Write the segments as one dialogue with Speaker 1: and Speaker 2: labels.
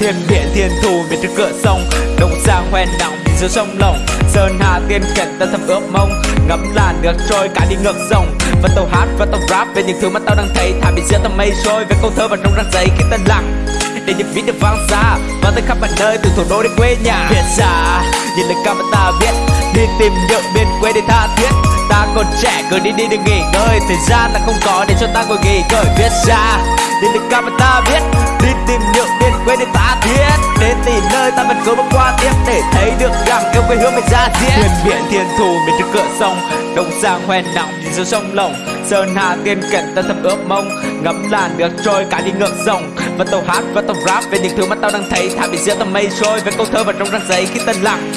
Speaker 1: thiên biển thiên thù về trước cửa sông. Đông sang hoen nặng giữa sông lồng. Sơn hà tiên cảnh ta thầm ước mong ngắm làn nước trôi, cả đi ngược dòng. Và tàu hát, và tàu rap về những thứ mà tao đang thấy. Thả bị giữa tầm mây trôi về câu thơ và trong răng giấy khi ta lặng. Để những beat được vang xa, và tới khắp mọi nơi, từ thủ đô đến quê nhà. Việt xa nhìn lời ca mà ta viết. Đi tìm những miền quê để tha thiết. Ta còn trẻ, cứ đi đi đừng nghỉ ngơi. Thời gian là không có để cho ta ngồi nghỉ ngơi. Viết ra đi lời ca mà ta viết. Được rằng yêu quê hương mình ra diễn. Thuyền biển thiên thù bên trước cửa sông đông sang hoen nặng giữa sông lồng. Sơn hà tiên cảnh ta thầm ước mong ngắm làn nước trôi cả đi ngược dòng. Và tàu hát và tàu rap về những thứ mà tao đang thấy, thả bị giữa tầm mây trôi. Về câu thơ và trong răng giấy khi tân lặng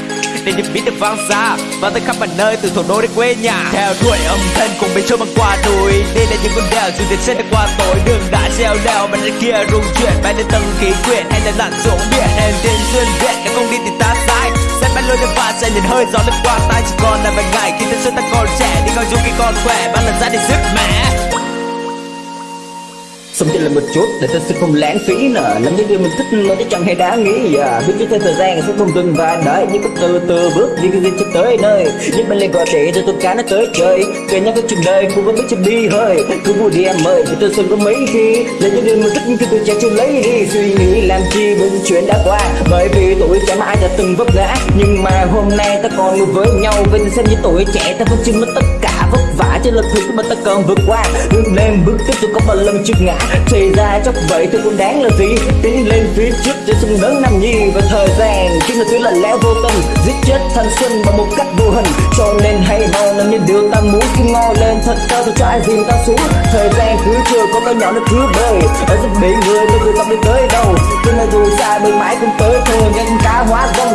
Speaker 1: để những beat được vang xa và tới khắp mọi nơi, từ thủ đô đến quê nhà. Theo đuổi âm thanh cùng bên trôi băng qua núi đây là những con đèo dù tiền trên đã qua tối. Đường đã treo leo, bên kia rung chuyển. Bay lên tầng khí quyển, hay là lặn xuống biển. Hèn thiên xuyên viện nếu không đi thì ta sai. Sẽ bay lôi lên và sẽ nhìn hơi gió lướt qua tay chỉ còn là vài ngày, khi thân xuân ta còn trẻ. Đi coi dù khi còn khỏe bạn lần ra đi sức mẻ
Speaker 2: Sống chỉ là một chút, để ta sẽ không lãng phí nè Làm những điều mình thích mà chứ chẳng hề đáng nghĩ. À. Biết trước theo thời gian sẽ không dừng và đợi Nhưng có từ từ bước đi cái gì cho tới nơi. Nhưng bên lên gọi trẻ cho tôi cá nó tới trời Kể nhau cái chuyện đời, cũng vẫn biết chưa đi hơi. Cứ vui đi em ơi, thì tôi xuân có mấy khi. Lấy những điều mình thích khi tôi trẻ chưa lấy đi. Suy nghĩ làm chi những chuyện đã qua. Bởi vì tuổi trẻ mãi đã từng vấp ngã. Nhưng mà hôm nay ta còn ngồi với nhau Vinh xem như tuổi trẻ. Ta vẫn chưa mất tất cả vất vả Trên lần thứ mà ta cần vượt qua. Bước lên, bước tiếp tôi có một lần trước ngã. Thì ra chắc vậy tôi cũng đáng là gì? Tiến lên phía trước để sung lớn năm nhi. Và thời gian chính là thứ là lẽ vô tâm, giết chết thanh xuân bằng một cách vô hình. Cho nên hãy ho làm những điều ta muốn khi ngồi lên thật cao tôi cho ai dìm ta xuống. Thời gian cứ chưa có cái nhỏ nó cứ bơi ở giúp biển người tôi cứ tâm đi tới đâu. Cho nên dù xa đôi mãi cũng tới thôi nhân cá hóa dòng